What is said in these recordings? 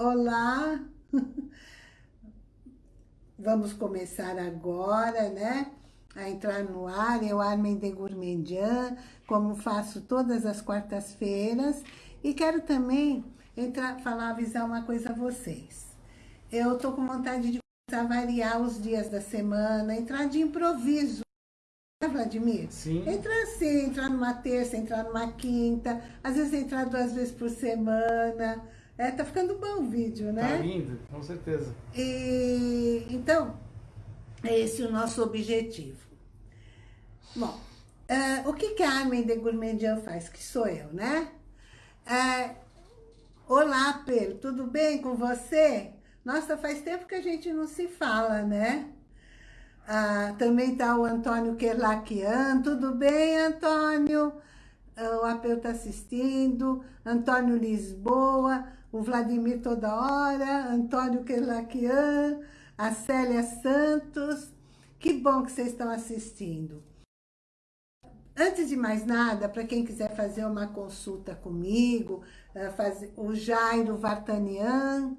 Olá! Vamos começar agora, né? A entrar no ar, eu Armin de Gourmandian, como faço todas as quartas-feiras. E quero também entrar, falar, avisar uma coisa a vocês. Eu tô com vontade de começar a variar os dias da semana, entrar de improviso. Né, Vladimir? Sim. Entrar assim, entrar numa terça, entrar numa quinta, às vezes entrar duas vezes por semana. É, tá ficando bom o vídeo, né? Tá lindo, com certeza. E, então, é esse o nosso objetivo. Bom, uh, o que, que a Armin de Gourmandian faz? Que sou eu, né? Uh, olá, Pedro, tudo bem com você? Nossa, faz tempo que a gente não se fala, né? Ah, também tá o Antônio Kerlakian. Tudo bem, Antônio? Ah, o Apeu está assistindo. Antônio Lisboa. O Vladimir toda hora. Antônio Kerlakian. A Célia Santos. Que bom que vocês estão assistindo. Antes de mais nada, para quem quiser fazer uma consulta comigo, ah, o Jairo Vartanian,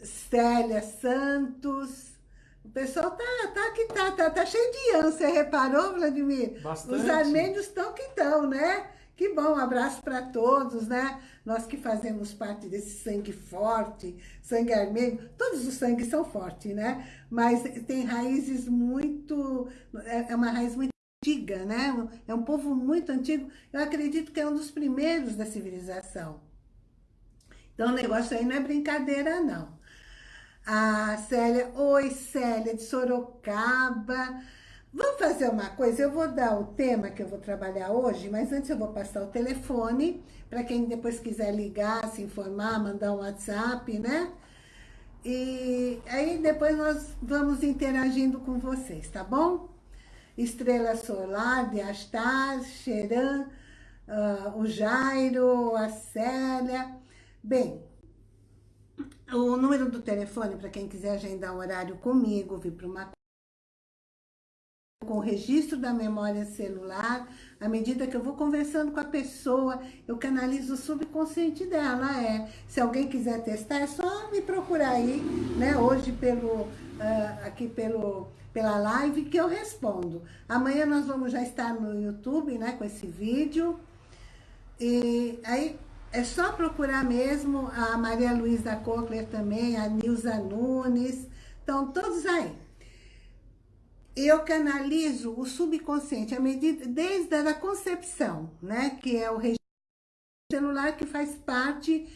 Célia Santos, o pessoal tá, tá que tá, tá, tá cheio de ânsia, reparou, Vladimir? Bastante. Os armênios estão que estão, né? Que bom, um abraço para todos, né? Nós que fazemos parte desse sangue forte, sangue armênio, todos os sangues são fortes, né? Mas tem raízes muito, é, é uma raiz muito antiga, né? É um povo muito antigo. Eu acredito que é um dos primeiros da civilização. Então o negócio aí não é brincadeira, não. A Célia, oi Célia, de Sorocaba. Vamos fazer uma coisa, eu vou dar o tema que eu vou trabalhar hoje, mas antes eu vou passar o telefone, para quem depois quiser ligar, se informar, mandar um WhatsApp, né? E aí depois nós vamos interagindo com vocês, tá bom? Estrela Solar, de Astar, Xeran, uh, o Jairo, a Célia. Bem, o número do telefone, para quem quiser agendar um horário comigo, vir para uma com o registro da memória celular, à medida que eu vou conversando com a pessoa, eu canalizo o subconsciente dela, é. Se alguém quiser testar, é só me procurar aí, né, hoje pelo, uh, aqui pelo, pela live, que eu respondo. Amanhã nós vamos já estar no YouTube, né, com esse vídeo, e aí é só procurar mesmo a Maria Luísa Cochler também, a Nilza Nunes, estão todos aí. Eu canalizo o subconsciente à medida, desde a concepção, né? Que é o registro celular que faz parte,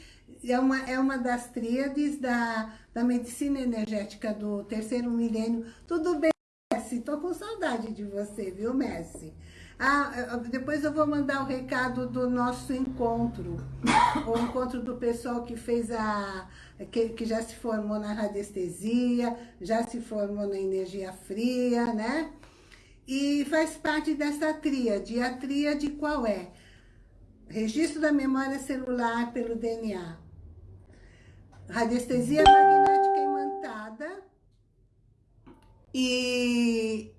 é uma, é uma das tríades da, da medicina energética do terceiro milênio. Tudo bem, Messi? Tô com saudade de você, viu, Messi? Ah, depois eu vou mandar o recado do nosso encontro. O encontro do pessoal que fez a... Que, que já se formou na radiestesia, já se formou na energia fria, né? E faz parte dessa tríade. A tríade qual é? Registro da memória celular pelo DNA. Radiestesia magnética imantada. E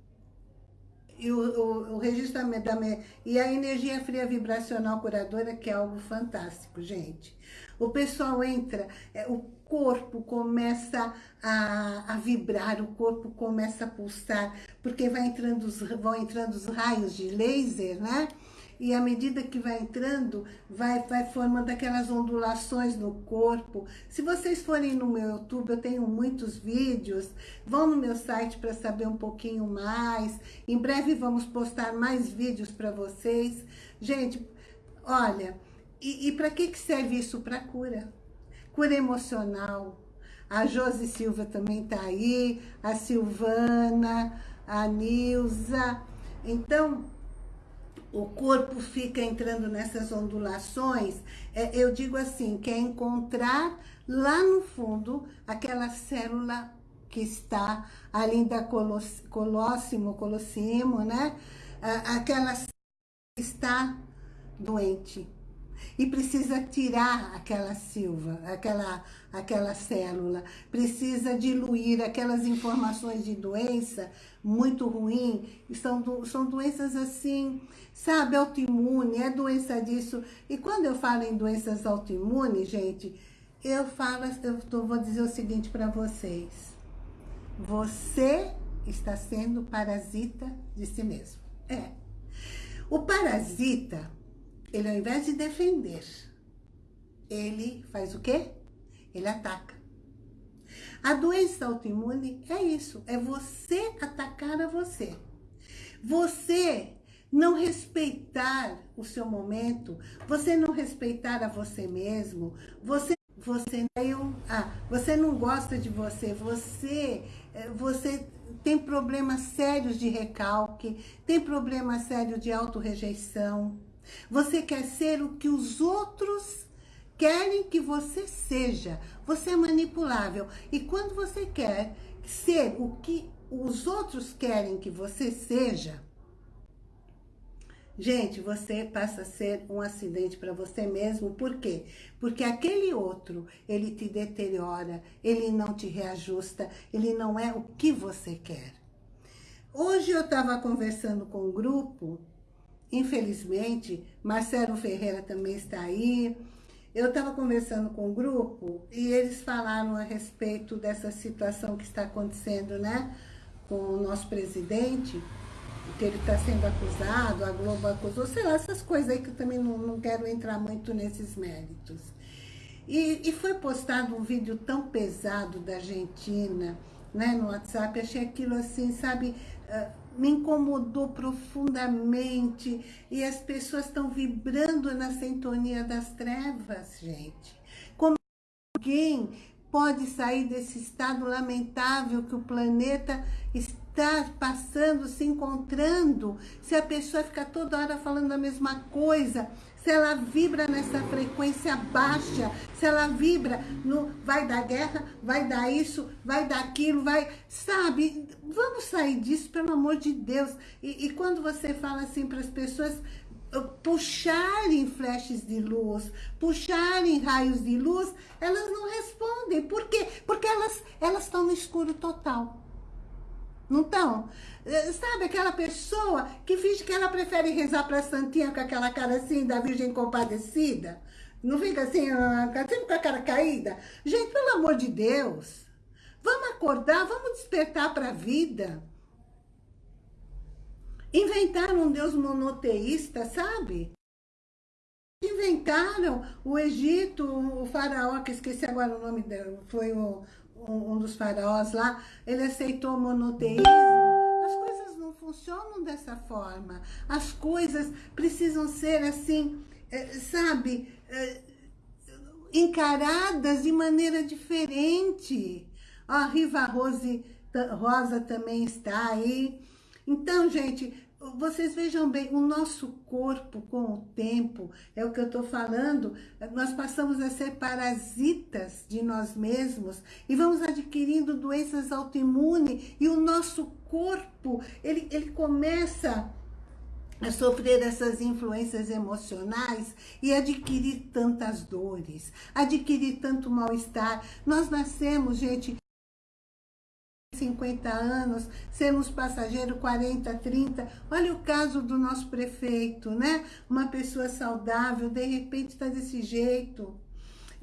e o, o, o registro da, e a energia fria vibracional curadora, que é algo fantástico, gente. O pessoal entra, é, o corpo começa a, a, vibrar, o corpo começa a pulsar, porque vai entrando os, vão entrando os raios de laser, né? e à medida que vai entrando, vai, vai formando aquelas ondulações no corpo. Se vocês forem no meu YouTube, eu tenho muitos vídeos, vão no meu site para saber um pouquinho mais. Em breve vamos postar mais vídeos para vocês. Gente, olha, e, e para que, que serve isso? Para cura. Cura emocional. A Josi Silva também está aí, a Silvana, a Nilza. Então, o corpo fica entrando nessas ondulações, é, eu digo assim, que é encontrar lá no fundo aquela célula que está ali da colóssimo, colossimo, né? Aquela célula que está doente e precisa tirar aquela silva, aquela, aquela célula, precisa diluir aquelas informações de doença muito ruim, são, do, são doenças assim, sabe, autoimune, é doença disso. E quando eu falo em doenças autoimunes, gente, eu falo, eu vou dizer o seguinte para vocês. Você está sendo parasita de si mesmo. É. O parasita, ele ao invés de defender, ele faz o quê? Ele ataca. A doença autoimune é isso, é você atacar a você. Você não respeitar o seu momento, você não respeitar a você mesmo, você você não, ah, você não gosta de você, você, eh, você tem problemas sérios de recalque, tem problemas sérios de autorrejeição. Você quer ser o que os outros querem que você seja. Você é manipulável. E quando você quer ser o que os outros querem que você seja, Gente, você passa a ser um acidente para você mesmo. Por quê? Porque aquele outro, ele te deteriora, ele não te reajusta, ele não é o que você quer. Hoje eu estava conversando com um grupo, infelizmente, Marcelo Ferreira também está aí. Eu estava conversando com um grupo e eles falaram a respeito dessa situação que está acontecendo, né? Com o nosso presidente que ele está sendo acusado, a Globo acusou, sei lá, essas coisas aí que eu também não, não quero entrar muito nesses méritos. E, e, foi postado um vídeo tão pesado da Argentina, né, no WhatsApp, achei aquilo assim, sabe, uh, me incomodou profundamente, e as pessoas estão vibrando na sintonia das trevas, gente. Como alguém pode sair desse estado lamentável que o planeta está passando, se encontrando, se a pessoa fica toda hora falando a mesma coisa, se ela vibra nessa frequência baixa, se ela vibra no vai dar guerra, vai dar isso, vai dar aquilo, vai... Sabe? Vamos sair disso, pelo amor de Deus. E, e quando você fala assim para as pessoas, puxarem flashes de luz, puxarem raios de luz, elas não respondem. Por quê? Porque elas elas estão no escuro total. Não estão? Eh, sabe aquela pessoa que finge que ela prefere rezar para Santinha com aquela cara assim da Virgem Compadecida? Não fica assim, ah, sempre com a cara caída? Gente, pelo amor de Deus, vamos acordar, vamos despertar para a vida. Inventaram um Deus monoteísta, sabe? Inventaram o Egito, o faraó, que esqueci agora o nome dele, foi o, um, um dos faraós lá, ele aceitou o monoteísmo. As coisas não funcionam dessa forma. As coisas precisam ser assim, é, sabe, é, encaradas de maneira diferente. Ó, a Riva Rose, Rosa também está aí. Então, gente, vocês vejam bem, o nosso corpo com o tempo, é o que eu estou falando, nós passamos a ser parasitas de nós mesmos e vamos adquirindo doenças autoimunes e o nosso corpo, ele, ele começa a sofrer essas influências emocionais e adquirir tantas dores, adquirir tanto mal-estar. Nós nascemos, gente, 50 anos, sermos passageiro 40, 30. Olha o caso do nosso prefeito, né? Uma pessoa saudável, de repente está desse jeito.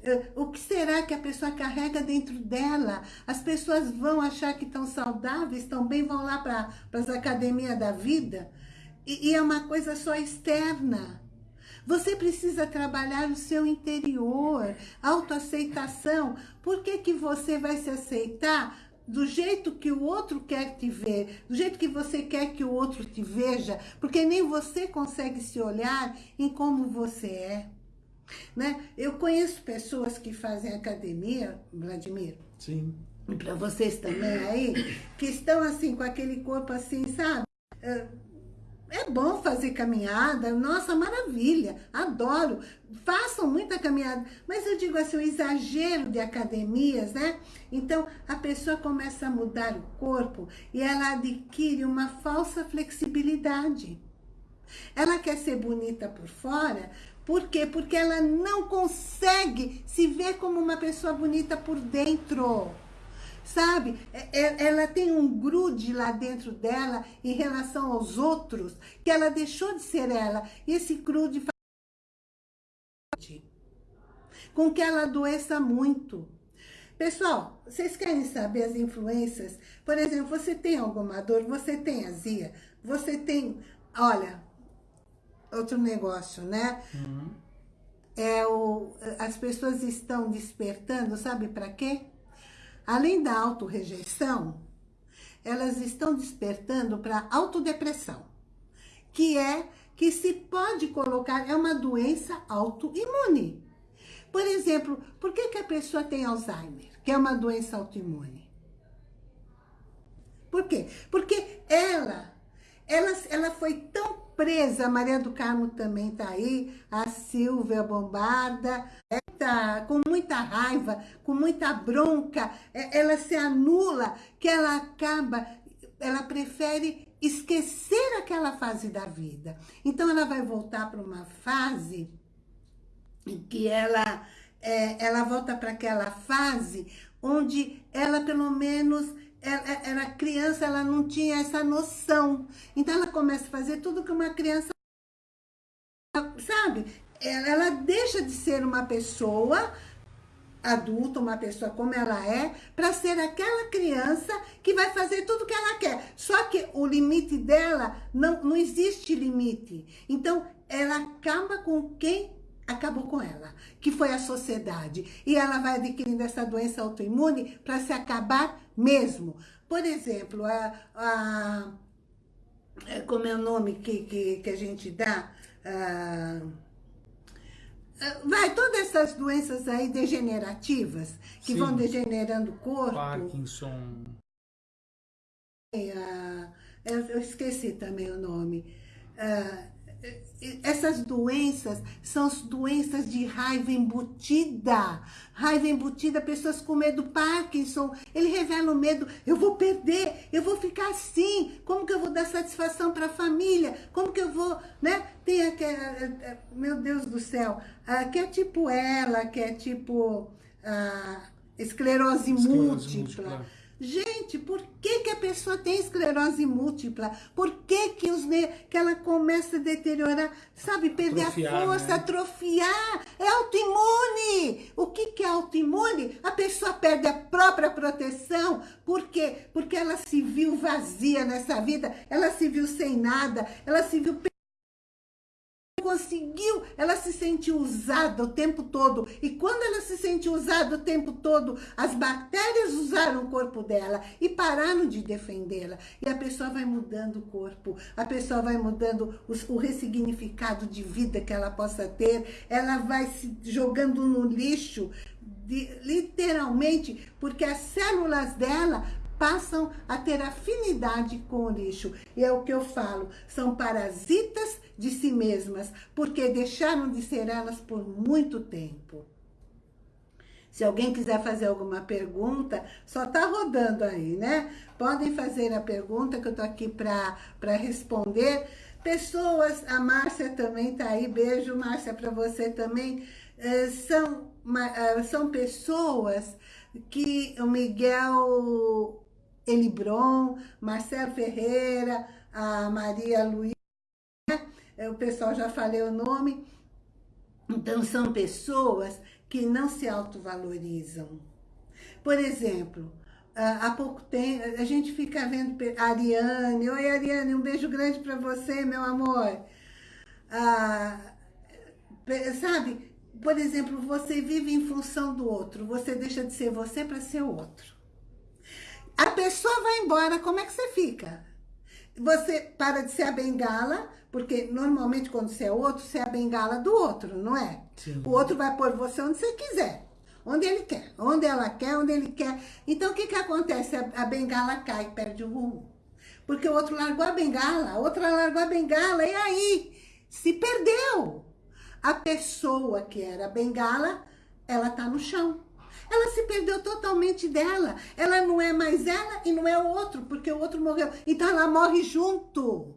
Eh, o que será que a pessoa carrega dentro dela? As pessoas vão achar que estão saudáveis, também vão lá para as academias da vida? E, e é uma coisa só externa. Você precisa trabalhar o seu interior, autoaceitação. Por que, que você vai se aceitar do jeito que o outro quer te ver, do jeito que você quer que o outro te veja, porque nem você consegue se olhar em como você é. Né? Eu conheço pessoas que fazem academia, Vladimir. Sim. E para vocês também aí, que estão assim, com aquele corpo assim, sabe? É bom fazer caminhada, nossa, maravilha, adoro. Façam muita caminhada, mas eu digo assim, o exagero de academias, né? Então, a pessoa começa a mudar o corpo e ela adquire uma falsa flexibilidade. Ela quer ser bonita por fora, por quê? Porque ela não consegue se ver como uma pessoa bonita por dentro sabe? É, é, ela tem um grude lá dentro dela em relação aos outros, que ela deixou de ser ela. E esse grude com que ela adoeça muito. Pessoal, vocês querem saber as influências? Por exemplo, você tem alguma dor, você tem azia, você tem... Olha, outro negócio, né? Uhum. É o, as pessoas estão despertando, sabe para quê? Além da autorrejeição, elas estão despertando para autodepressão, que é que se pode colocar, é uma doença autoimune. Por exemplo, por que, que a pessoa tem Alzheimer, que é uma doença autoimune? Por quê? Porque ela, ela, ela foi tão presa, a Maria do Carmo também está aí, a Silvia Bombarda, tá com muita raiva, com muita bronca, é, ela se anula, que ela acaba, ela prefere esquecer aquela fase da vida. Então ela vai voltar para uma fase em que ela, é, ela volta para aquela fase onde ela pelo menos ela, era criança, ela não tinha essa noção. Então ela começa a fazer tudo que uma criança sabe? Ela, ela deixa de ser uma pessoa adulta, uma pessoa como ela é, para ser aquela criança que vai fazer tudo que ela quer. Só que o limite dela, não, não existe limite. Então, ela acaba com quem acabou com ela, que foi a sociedade. E ela vai adquirindo essa doença autoimune para se acabar mesmo. Por exemplo, a, a, é, como é o nome que, que, que a gente dá? A, vai, todas essas doenças aí degenerativas, que Sim. vão degenerando o corpo. Parkinson. É, eu esqueci também o nome. Essas doenças são as doenças de raiva embutida. Raiva embutida, pessoas com medo Parkinson. Ele revela o medo, eu vou perder, eu vou ficar assim. Como que eu vou dar satisfação para a família? Como que eu vou, né? Tem aquela, eh, eh, meu Deus do céu, que é tipo ela, que é tipo a esclerose, esclerose múltipla. múltipla Gente, por que, que a pessoa tem esclerose múltipla? Por que, que, os, que ela começa a deteriorar? Sabe, perder atrofiar, a força, né? atrofiar. É autoimune. O que, que é autoimune? A pessoa perde a própria proteção. Por quê? Porque ela se viu vazia nessa vida, ela se viu sem nada, ela se viu conseguiu, ela se sentiu usada o tempo todo. E quando ela se sentiu usada o tempo todo, as bactérias usaram o corpo dela e pararam de defendê-la. E a pessoa vai mudando o corpo, a pessoa vai mudando os, o ressignificado de vida que ela possa ter, ela vai se jogando no lixo, de, literalmente, porque as células dela passam a ter afinidade com o lixo. E é o que eu falo, são parasitas de si mesmas, porque deixaram de ser elas por muito tempo. Se alguém quiser fazer alguma pergunta, só tá rodando aí, né? Podem fazer a pergunta que eu tô aqui para responder. Pessoas, a Márcia também tá aí, beijo Márcia para você também. É, são, é, são pessoas que o Miguel Elibron, Marcelo Ferreira, a Maria Luísa, é, o pessoal já falei o nome. Então, são pessoas que não se autovalorizam. Por exemplo, há pouco tempo, a gente fica vendo Ariane. Oi, Ariane, um beijo grande para você, meu amor. Ah, sabe, por exemplo, você vive em função do outro. Você deixa de ser você para ser outro. A pessoa vai embora, como é que você fica? Você para de ser a bengala, porque normalmente quando você é outro, você é a bengala do outro, não é? Sim. O outro vai pôr você onde você quiser. Onde ele quer, onde ela quer, onde ele quer. Então, o que que acontece? A, a bengala cai, perde o rumo. Porque o outro largou a bengala, a outra largou a bengala, e aí? Se perdeu. A pessoa que era a bengala, ela tá no chão. Ela se perdeu totalmente dela. Ela não é mais ela e não é o outro, porque o outro morreu. Então ela morre junto.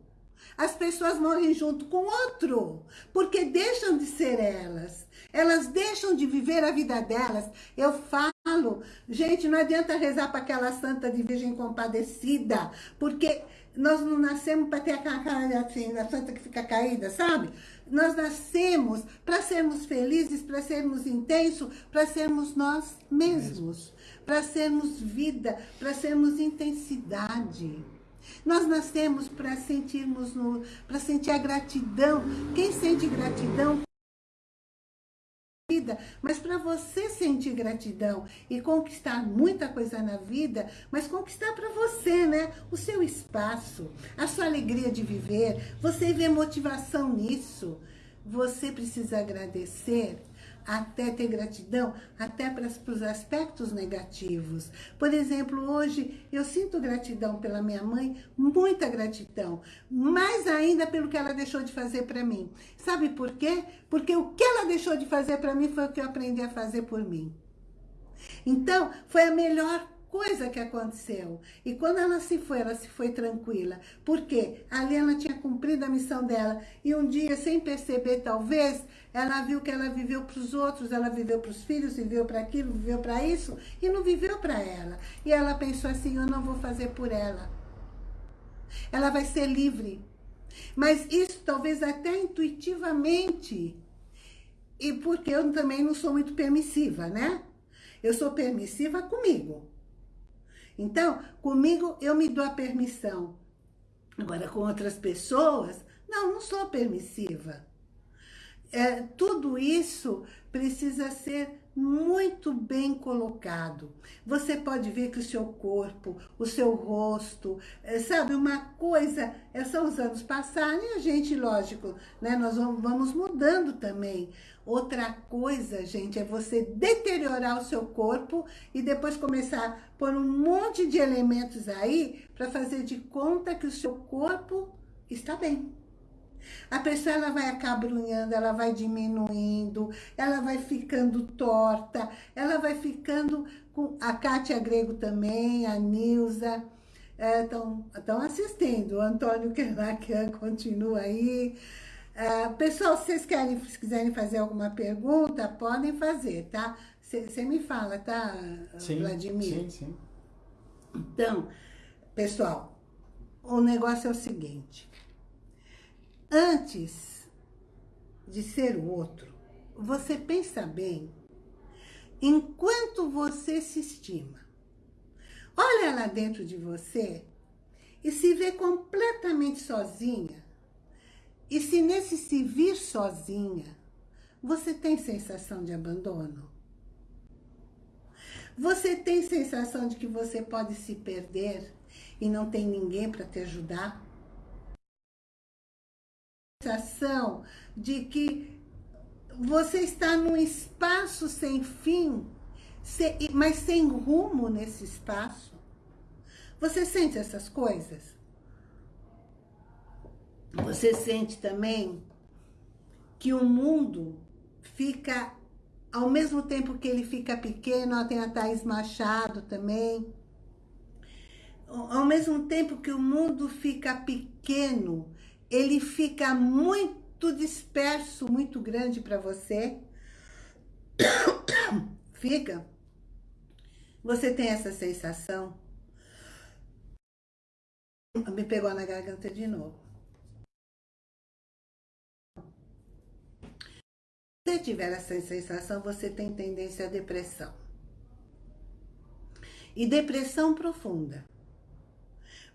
As pessoas morrem junto com o outro, porque deixam de ser elas. Elas deixam de viver a vida delas. Eu falo falo, gente, não adianta rezar para aquela santa de Virgem Compadecida, porque nós não nascemos para ter aquela cara assim, da santa que fica caída, sabe? Nós nascemos para sermos felizes, para sermos intensos, para sermos nós mesmos, para sermos vida, para sermos intensidade. Nós nascemos para sentirmos, para sentir a gratidão. Quem sente gratidão vida, mas para você sentir gratidão e conquistar muita coisa na vida, mas conquistar para você, né? O seu espaço, a sua alegria de viver, você vê motivação nisso. Você precisa agradecer até ter gratidão, até para os aspectos negativos. Por exemplo, hoje eu sinto gratidão pela minha mãe, muita gratidão, mais ainda pelo que ela deixou de fazer para mim. Sabe por quê? Porque o que ela deixou de fazer para mim foi o que eu aprendi a fazer por mim. Então, foi a melhor coisa que aconteceu. E quando ela se foi, ela se foi tranquila. Por quê? Ali ela tinha cumprido a missão dela. E um dia, sem perceber, talvez, ela viu que ela viveu para os outros, ela viveu para os filhos, viveu para aquilo, viveu para isso, e não viveu para ela. E ela pensou assim, eu não vou fazer por ela. Ela vai ser livre. Mas isso talvez até intuitivamente. E porque eu também não sou muito permissiva, né? Eu sou permissiva comigo. Então, comigo eu me dou a permissão. Agora, com outras pessoas, não, não sou permissiva. É, tudo isso precisa ser muito bem colocado. Você pode ver que o seu corpo, o seu rosto, é, sabe, uma coisa, é, são os anos passaram e a gente, lógico, né, nós vamos mudando também. Outra coisa, gente, é você deteriorar o seu corpo e depois começar a pôr um monte de elementos aí para fazer de conta que o seu corpo está bem. A pessoa ela vai acabrunhando, ela vai diminuindo, ela vai ficando torta, ela vai ficando com a Kátia Grego também, a Nilza, estão é, assistindo, o Antônio Kerlakian continua aí. É, pessoal, se vocês querem, se quiserem fazer alguma pergunta, podem fazer, tá? Você me fala, tá, sim, Vladimir? Sim, sim. Então, pessoal, o negócio é o seguinte. Antes de ser o outro, você pensa bem enquanto você se estima. Olha lá dentro de você e se vê completamente sozinha. E se nesse se vir sozinha, você tem sensação de abandono? Você tem sensação de que você pode se perder e não tem ninguém para te ajudar? sensação de que você está num espaço sem fim, mas sem rumo nesse espaço. Você sente essas coisas? Você sente também que o mundo fica, ao mesmo tempo que ele fica pequeno, tem a Thaís Machado também, ao mesmo tempo que o mundo fica pequeno, ele fica muito disperso, muito grande para você. Fica. Você tem essa sensação? Me pegou na garganta de novo. Se tiver essa sensação, você tem tendência à depressão. E depressão profunda.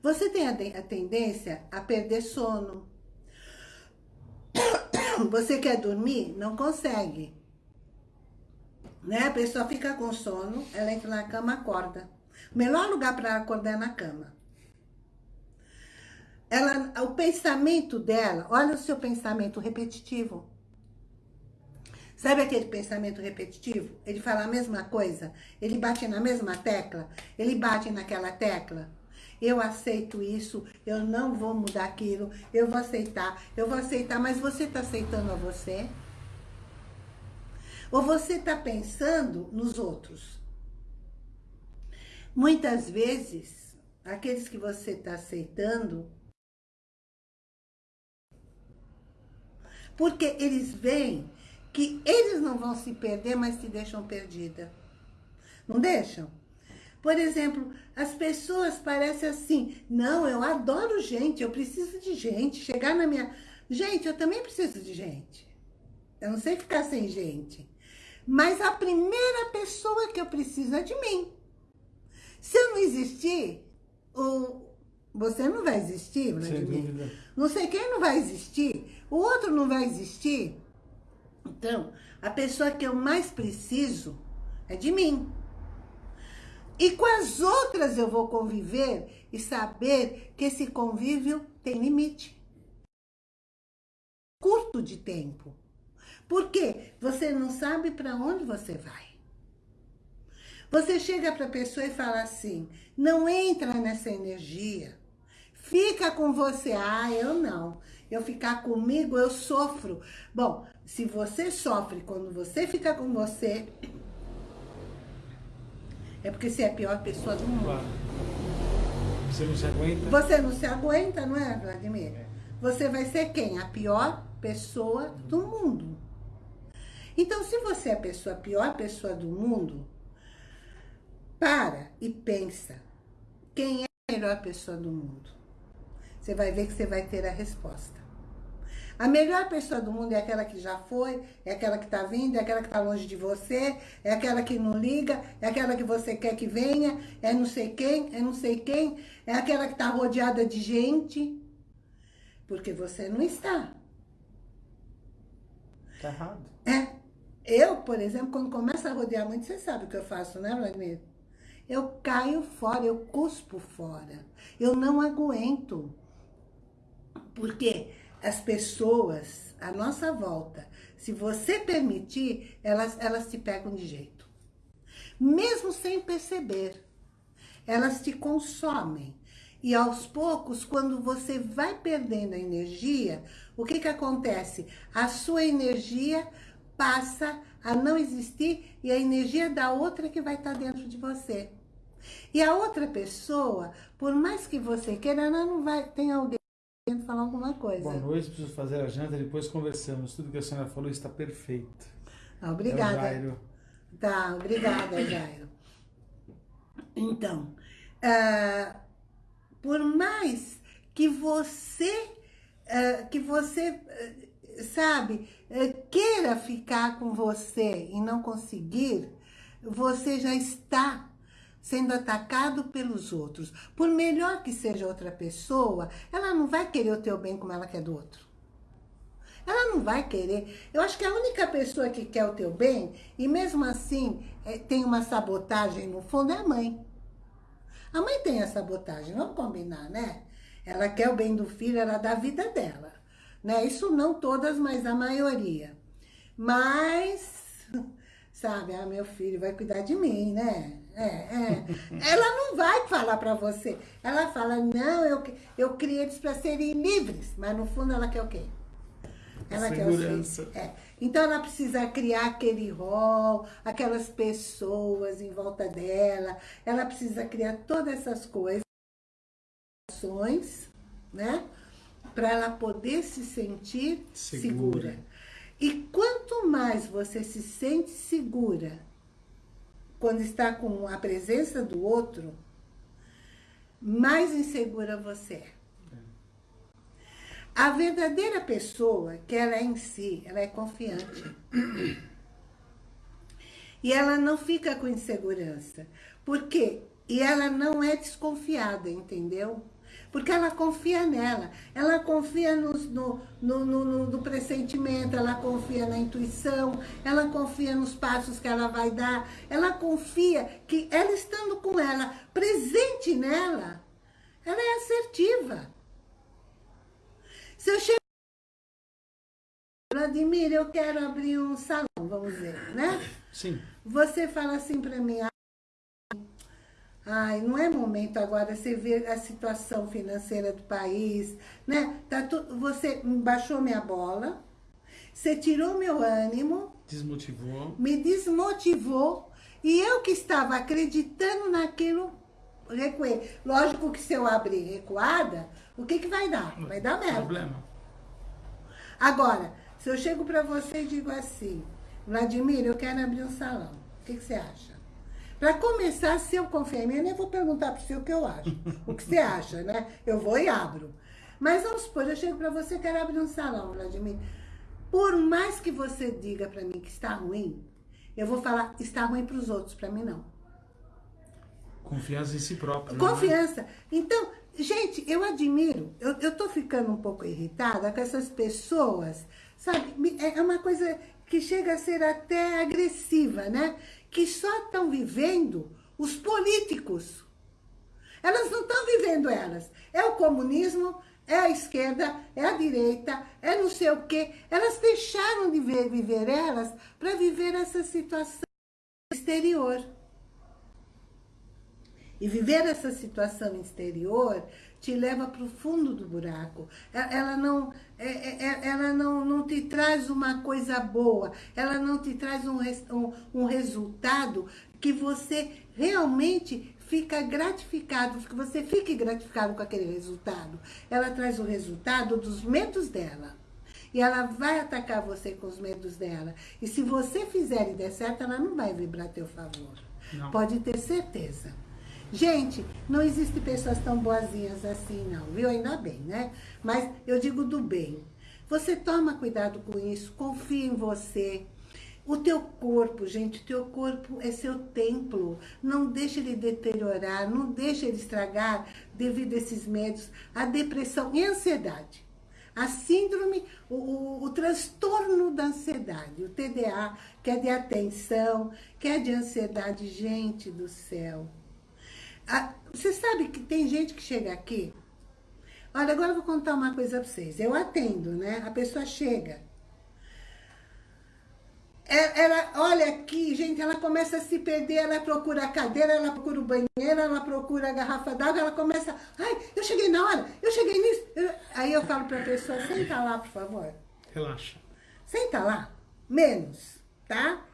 Você tem a, tendência a perder sono. Você quer dormir? Não consegue. Né? A pessoa fica com sono, ela entra na cama, acorda. O melhor lugar para acordar é na cama. Ela, o pensamento dela, olha o seu pensamento repetitivo. Sabe aquele pensamento repetitivo? Ele fala a mesma coisa, ele bate na mesma tecla, ele bate naquela tecla eu aceito isso, eu não vou mudar aquilo, eu vou aceitar, eu vou aceitar, mas você está aceitando a você? Ou você está pensando nos outros? Muitas vezes, aqueles que você está aceitando, porque eles veem que eles não vão se perder, mas se deixam perdida. Não deixam? Por exemplo, as pessoas parecem assim, não, eu adoro gente, eu preciso de gente, chegar na minha... Gente, eu também preciso de gente. Eu não sei ficar sem gente. Mas a primeira pessoa que eu preciso é de mim. Se eu não existir, o... você não vai existir, Vladimir. Não sei quem não vai existir, o outro não vai existir. Então, a pessoa que eu mais preciso é de mim. E com as outras eu vou conviver e saber que esse convívio tem limite. Curto de tempo. Porque você não sabe para onde você vai. Você chega para a pessoa e fala assim, não entra nessa energia. Fica com você. Ah, eu não. Eu ficar comigo, eu sofro. Bom, se você sofre quando você fica com você, é porque você é a pior pessoa do mundo. Você não se aguenta? Você não se aguenta, não é, Vladimir? É. Você vai ser quem? A pior pessoa do mundo. Então, se você é a pessoa, a pior pessoa do mundo, para e pensa. Quem é a melhor pessoa do mundo? Você vai ver que você vai ter a resposta. A melhor pessoa do mundo é aquela que já foi, é aquela que está vindo, é aquela que está longe de você, é aquela que não liga, é aquela que você quer que venha, é não sei quem, é não sei quem, é aquela que está rodeada de gente, porque você não está. Está errado. É. Eu, por exemplo, quando começo a rodear muito, você sabe o que eu faço, né, Vladimir? Eu caio fora, eu cuspo fora. Eu não aguento. Porque as pessoas à nossa volta, se você permitir, elas, elas te pegam de jeito. Mesmo sem perceber. Elas te consomem. E aos poucos, quando você vai perdendo a energia, o que que acontece? A sua energia passa a não existir e a energia da outra que vai estar dentro de você. E a outra pessoa, por mais que você queira, ela não vai... Tem alguém falar alguma coisa. Boa noite, preciso fazer a janta, depois conversamos. Tudo que a senhora falou está perfeito. Ah, obrigada. É Jairo. Tá, obrigada, Jairo. Então, uh, por mais que você, uh, que você, uh, sabe, queira ficar com você e não conseguir, você já está sendo atacado pelos outros. Por melhor que seja outra pessoa, ela não vai querer o teu bem como ela quer do outro. Ela não vai querer. Eu acho que a única pessoa que quer o teu bem, e mesmo assim é, tem uma sabotagem no fundo, é a mãe. A mãe tem a sabotagem, vamos combinar, né? Ela quer o bem do filho, ela dá a vida dela. Né? Isso não todas, mas a maioria. Mas, sabe, ah, meu filho vai cuidar de mim, né? É, é. Ela não vai falar para você. Ela fala, não, eu, eu criei eles para serem livres. Mas no fundo ela quer o quê? Ela Segurança. quer o é. Então ela precisa criar aquele rol, aquelas pessoas em volta dela. Ela precisa criar todas essas coisas, né? Para ela poder se sentir segura. segura. E quanto mais você se sente segura quando está com a presença do outro, mais insegura você é. A verdadeira pessoa, que ela é em si, ela é confiante. E ela não fica com insegurança. Por quê? E ela não é desconfiada, entendeu? Porque ela confia nela, ela confia no, no, no, no, no pressentimento, ela confia na intuição, ela confia nos passos que ela vai dar, ela confia que ela estando com ela, presente nela, ela é assertiva. Se eu chego Vladimir, eu quero abrir um salão, vamos dizer, né? Sim. Você fala assim para mim, Ai, não é momento agora, você vê a situação financeira do país, né? Tá tu, você baixou minha bola, você tirou meu ânimo. Desmotivou. Me desmotivou. E eu que estava acreditando naquilo, recuei. Lógico que se eu abrir recuada, o que que vai dar? Vai dar merda. Problema. Agora, se eu chego para você e digo assim, Vladimir, eu quero abrir um salão. O que, que você acha? Para começar, se eu confiar em mim, eu nem vou perguntar para você o que eu acho. o que você acha, né? Eu vou e abro. Mas vamos supor, eu chego para você, quero abrir um salão, Vladimir. Por mais que você diga para mim que está ruim, eu vou falar, está ruim para os outros, para mim não. Confiança em si próprio. Né? Confiança. Né? Então, gente, eu admiro, eu, eu tô ficando um pouco irritada com essas pessoas, sabe? É uma coisa que chega a ser até agressiva, né? Que só estão vivendo os políticos. Elas não estão vivendo elas. É o comunismo, é a esquerda, é a direita, é não sei o quê. Elas deixaram de ver, viver elas para viver essa situação exterior. E viver essa situação exterior te leva para o fundo do buraco. Ela, não, é, é, é, ela não, não te traz uma coisa boa, ela não te traz um, um, um resultado que você realmente fica gratificado, que você fique gratificado com aquele resultado. Ela traz o resultado dos medos dela. E ela vai atacar você com os medos dela. E se você fizer e der certo, ela não vai vibrar a teu favor. Não. Pode ter certeza. Gente, não existe pessoas tão boazinhas assim, não, viu? Ainda bem, né? Mas eu digo do bem. Você toma cuidado com isso, confia em você, o teu corpo, gente, o teu corpo é seu templo. Não deixe ele deteriorar, não deixe ele estragar devido a esses medos, a depressão e a ansiedade. A síndrome, o, o, o transtorno da ansiedade, o TDA, que é de atenção, que é de ansiedade, gente do céu. A, você sabe que tem gente que chega aqui, olha, agora eu vou contar uma coisa para vocês. Eu atendo, né? A pessoa chega, é, ela, olha aqui, gente, ela começa a se perder, ela procura a cadeira, ela procura o banheiro, ela procura a garrafa d'água, ela começa, ai, eu cheguei na hora, eu cheguei nisso. Eu... Aí eu falo para a pessoa, senta lá, por favor. Relaxa. Senta lá, menos, tá?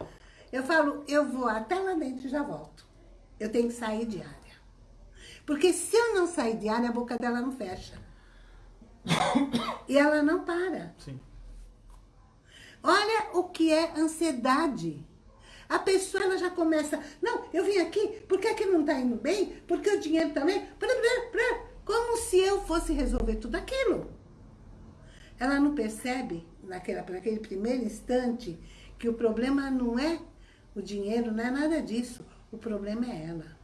Eu falo, eu vou até lá dentro e já volto. Eu tenho que sair de área. Porque se eu não sair de área, a boca dela não fecha. e ela não para. Sim. Olha o que é ansiedade. A pessoa ela já começa, não, eu vim aqui, por que aqui não está indo bem? Porque o dinheiro também, como se eu fosse resolver tudo aquilo. Ela não percebe, naquela, naquele primeiro instante, que o problema não é o dinheiro, não é nada disso. O problema é ela.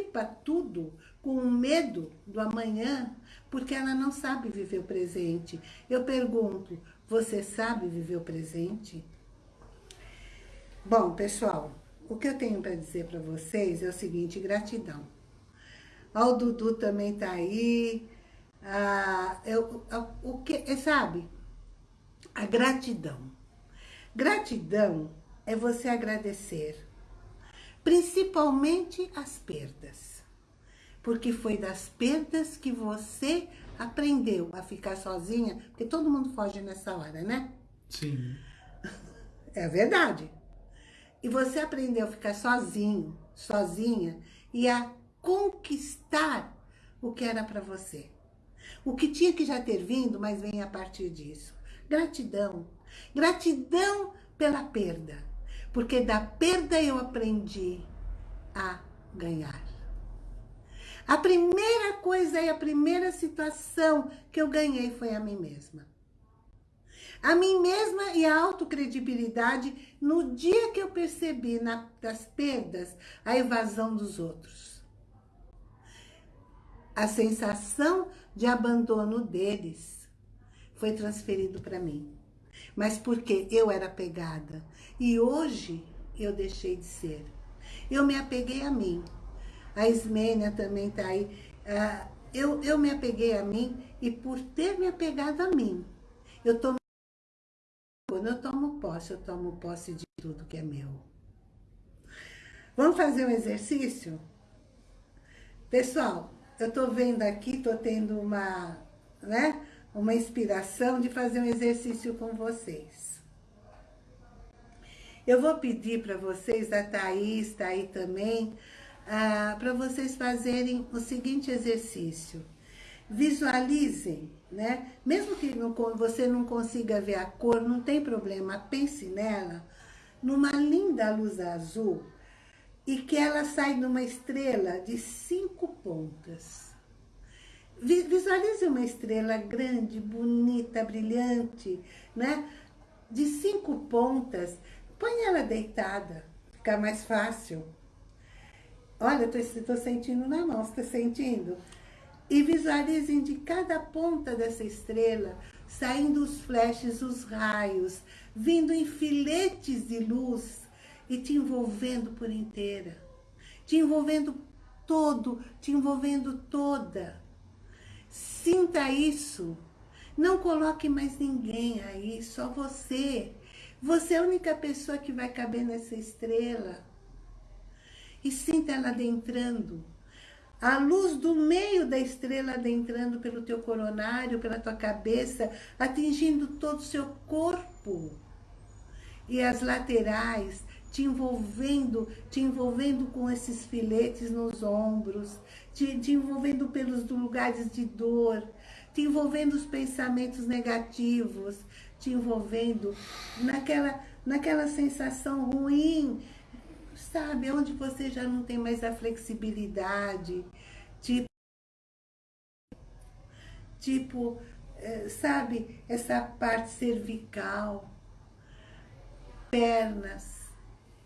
Para tudo com medo do amanhã, porque ela não sabe viver o presente. Eu pergunto, você sabe viver o presente? Bom, pessoal, o que eu tenho para dizer para vocês é o seguinte, gratidão. Ó, o Dudu também tá aí. Ah, eu, o que, sabe? A gratidão. Gratidão é você agradecer, principalmente as perdas porque foi das perdas que você aprendeu a ficar sozinha, porque todo mundo foge nessa hora, né? Sim. É verdade. E você aprendeu a ficar sozinho, sozinha, e a conquistar o que era para você. O que tinha que já ter vindo, mas vem a partir disso. Gratidão. Gratidão pela perda. Porque da perda eu aprendi a ganhar. A primeira coisa e a primeira situação que eu ganhei foi a mim mesma. A mim mesma e a autocredibilidade no dia que eu percebi na, das perdas a evasão dos outros. A sensação de abandono deles foi transferido para mim. Mas porque eu era pegada. E hoje eu deixei de ser. Eu me apeguei a mim a Ismênia também está aí. Ah, eu, eu me apeguei a mim e por ter me apegado a mim, eu tomo... Quando eu tomo posse, eu tomo posse de tudo que é meu. Vamos fazer um exercício? Pessoal, eu estou vendo aqui, estou tendo uma, né, uma inspiração de fazer um exercício com vocês. Eu vou pedir para vocês, a Thaís está aí também, ah, para vocês fazerem o seguinte exercício. Visualizem, né? Mesmo que não, você não consiga ver a cor, não tem problema, pense nela. numa linda luz azul e que ela sai numa estrela de cinco pontas. Visualize uma estrela grande, bonita, brilhante, né? De cinco pontas. Põe ela deitada, fica mais fácil. Olha, estou sentindo na mão, está sentindo? E visualizem de cada ponta dessa estrela saindo os flashes, os raios, vindo em filetes de luz e te envolvendo por inteira. Te envolvendo todo, te envolvendo toda. Sinta isso. Não coloque mais ninguém aí, só você. Você é a única pessoa que vai caber nessa estrela. E sinta ela adentrando a luz do meio da estrela adentrando pelo teu coronário, pela tua cabeça, atingindo todo o seu corpo. E as laterais te envolvendo, te envolvendo com esses filetes nos ombros, te, te envolvendo pelos lugares de dor, te envolvendo os pensamentos negativos, te envolvendo naquela, naquela sensação ruim sabe? Onde você já não tem mais a flexibilidade, tipo, tipo é, sabe? Essa parte cervical, pernas,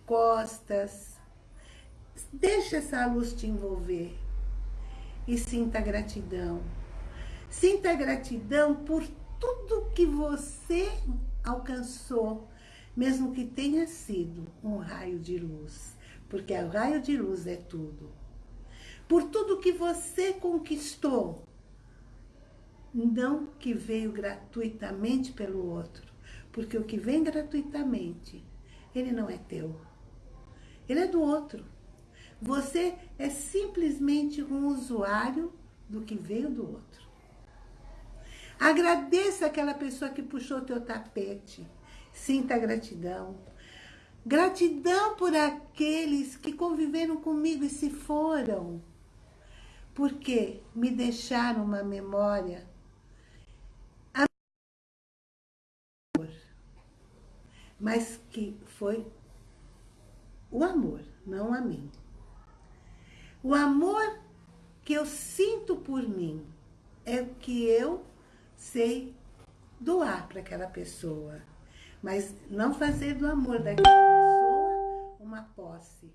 costas. Deixa essa luz te envolver e sinta gratidão. Sinta gratidão por tudo que você alcançou mesmo que tenha sido um raio de luz, porque o raio de luz é tudo. Por tudo que você conquistou, não que veio gratuitamente pelo outro, porque o que vem gratuitamente, ele não é teu, ele é do outro. Você é simplesmente um usuário do que veio do outro. Agradeça aquela pessoa que puxou teu tapete, Sinta gratidão. Gratidão por aqueles que conviveram comigo e se foram. Porque me deixaram uma memória. Mas que foi o amor, não a mim. O amor que eu sinto por mim é o que eu sei doar para aquela pessoa. Mas não fazer do amor daquela pessoa uma posse.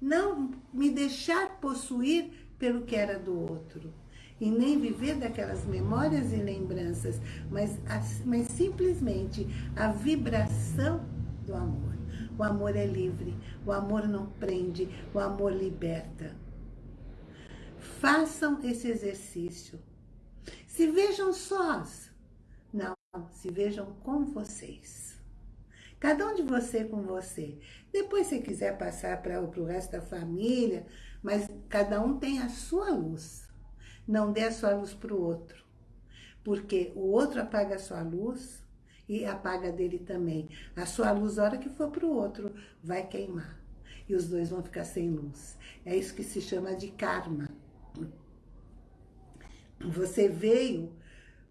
Não me deixar possuir pelo que era do outro. E nem viver daquelas memórias e lembranças, mas, mas simplesmente a vibração do amor. O amor é livre, o amor não prende, o amor liberta. Façam esse exercício. Se vejam sós. Não, se vejam com vocês. Cada um de você com você. Depois, se quiser passar para o resto da família, mas cada um tem a sua luz. Não dê a sua luz para o outro. Porque o outro apaga a sua luz e apaga dele também. A sua luz, a hora que for para o outro, vai queimar. E os dois vão ficar sem luz. É isso que se chama de karma. Você veio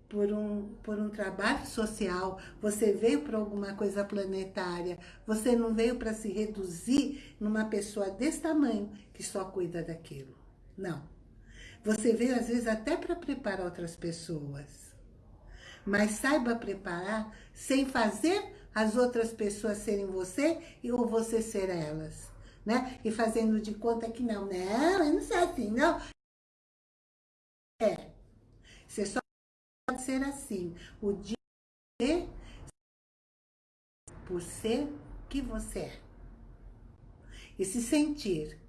por um, por um trabalho social, você veio para alguma coisa planetária, você não veio para se reduzir numa pessoa desse tamanho que só cuida daquilo. Não. Você veio, às vezes, até para preparar outras pessoas. Mas saiba preparar sem fazer as outras pessoas serem você ou você ser elas. Né? E fazendo de conta que não, não, eu não sou assim, não. Você só pode ser assim. O dia por ser que você é. E se sentir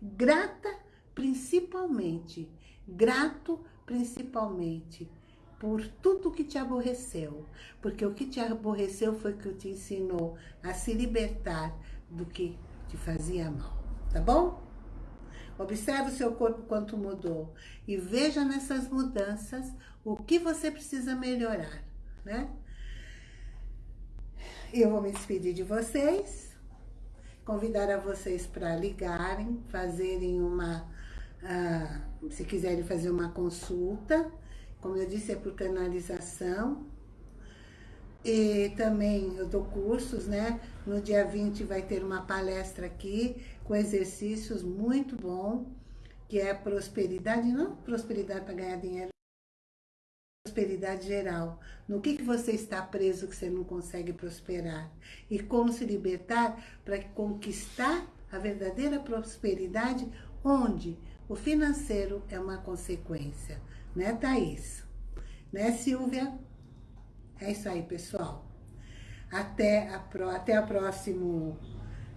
grata principalmente, grato principalmente por tudo que te aborreceu. Porque o que te aborreceu foi que te ensinou a se libertar do que te fazia mal. Tá bom? Observe o seu corpo quanto mudou e veja nessas mudanças o que você precisa melhorar, né? Eu vou me despedir de vocês, convidar a vocês para ligarem, fazerem uma, uh, se quiserem fazer uma consulta, como eu disse, é por canalização. E também eu dou cursos, né? No dia 20 vai ter uma palestra aqui com exercícios muito bom, que é prosperidade, não prosperidade para ganhar dinheiro, prosperidade geral. No que, que você está preso que você não consegue prosperar? E como se libertar para conquistar a verdadeira prosperidade, onde o financeiro é uma consequência. Né, Thaís? Né, Silvia? É isso aí, pessoal. Até a, pro, até a, próximo,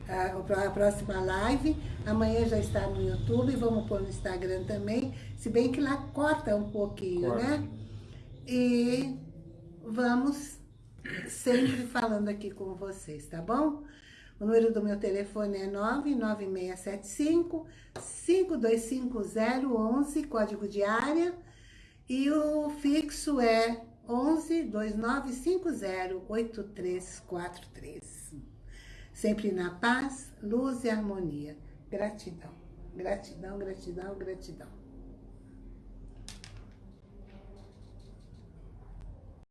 a, a próxima live. Amanhã já está no YouTube, vamos pôr no Instagram também. Se bem que lá corta um pouquinho, corta. né? E vamos sempre falando aqui com vocês, tá bom? O número do meu telefone é 99675 525011, código de área. E o fixo é 11 2950 8343. Sempre na paz, luz e harmonia. Gratidão, gratidão, gratidão, gratidão.